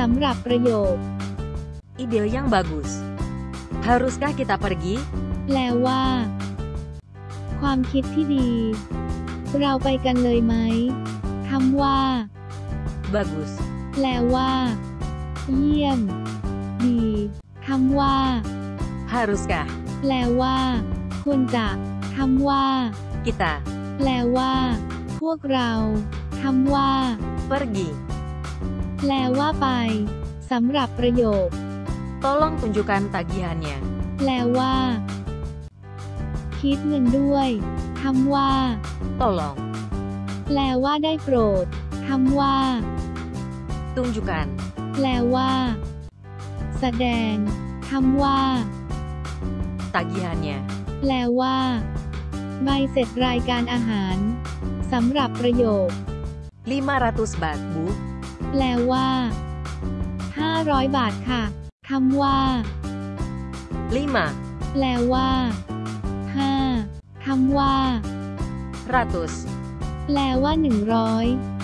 สำหรับประโยค Ide yang bagus. Haruskah kita pergi? แปลว่า ความคิดที่ดี เราไปกันเลยไหมคำว่า Bagus. แปลว่า เยี่ยม ดีคำว่า Haruskah แปลว่า ควรจะคำว่า kita แปลว่า พวกเราคำว่า pergi? แปลว่าไปสำหรับประโยค Tolong tunjukkan tagihannya. แปลว่า คิดเงินด้วยคำว่า Tolong แปลว่าได้โปรดคำว่า tunjukkan แปลว่า แสดงคำว่า tagihannya. แปลว่า ใบเสร็จรายการอาหารสำหรับประโยค500 baht, Bu. แปลว่า 500 บาทค่ะคำว่า5แปลว่า5คำว่า ratus แปลว่า 100